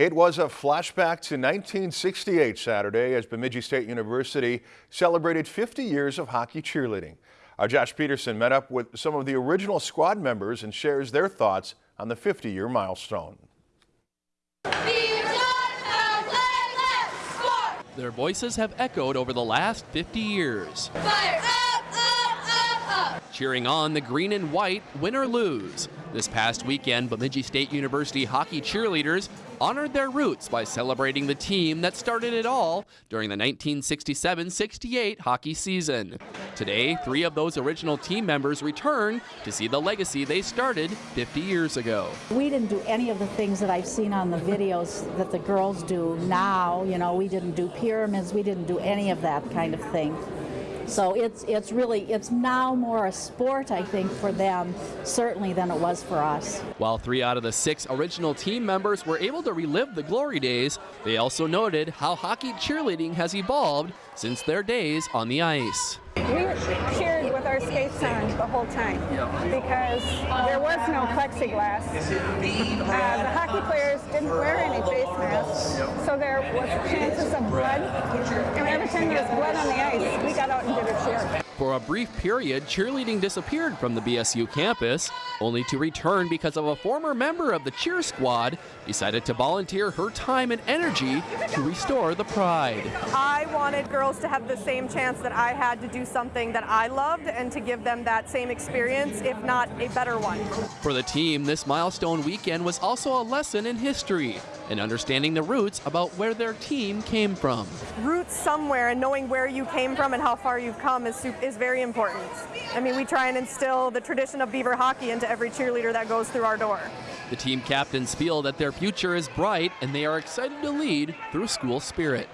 It was a flashback to 1968 Saturday as Bemidji State University celebrated 50 years of hockey cheerleading. Our Josh Peterson met up with some of the original squad members and shares their thoughts on the 50-year milestone. Their voices have echoed over the last 50 years. Fire Cheering on the green and white, win or lose. This past weekend, Bemidji State University hockey cheerleaders honored their roots by celebrating the team that started it all during the 1967-68 hockey season. Today, three of those original team members return to see the legacy they started 50 years ago. We didn't do any of the things that I've seen on the videos that the girls do now. You know, we didn't do pyramids, we didn't do any of that kind of thing. So it's it's really it's now more a sport I think for them certainly than it was for us. While 3 out of the 6 original team members were able to relive the glory days, they also noted how hockey cheerleading has evolved since their days on the ice. We cheered with skates on the whole time because there was no plexiglass. Uh, the hockey players didn't wear any face masks, so there was chances of blood. And every time there was blood on the ice, we got out and did a cheer. For a brief period, cheerleading disappeared from the BSU campus, only to return because of a former member of the cheer squad decided to volunteer her time and energy to restore the pride. I wanted girls to have the same chance that I had to do something that I loved and to give them that same experience, if not a better one. For the team, this milestone weekend was also a lesson in history and understanding the roots about where their team came from. Roots somewhere and knowing where you came from and how far you've come is, is very important. I mean, we try and instill the tradition of Beaver hockey into every cheerleader that goes through our door. The team captains feel that their future is bright and they are excited to lead through school spirit.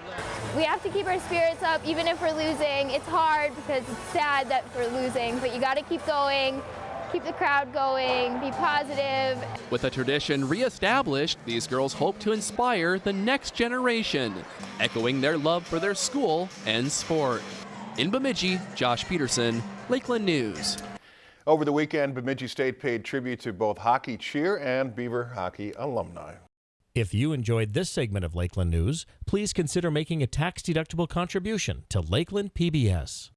We have to keep our spirits up even if we're losing. It's hard because it's sad that we're losing, but you got to keep going keep the crowd going, be positive. With a tradition reestablished, these girls hope to inspire the next generation, echoing their love for their school and sport. In Bemidji, Josh Peterson, Lakeland News. Over the weekend, Bemidji State paid tribute to both hockey cheer and Beaver hockey alumni. If you enjoyed this segment of Lakeland News, please consider making a tax-deductible contribution to Lakeland PBS.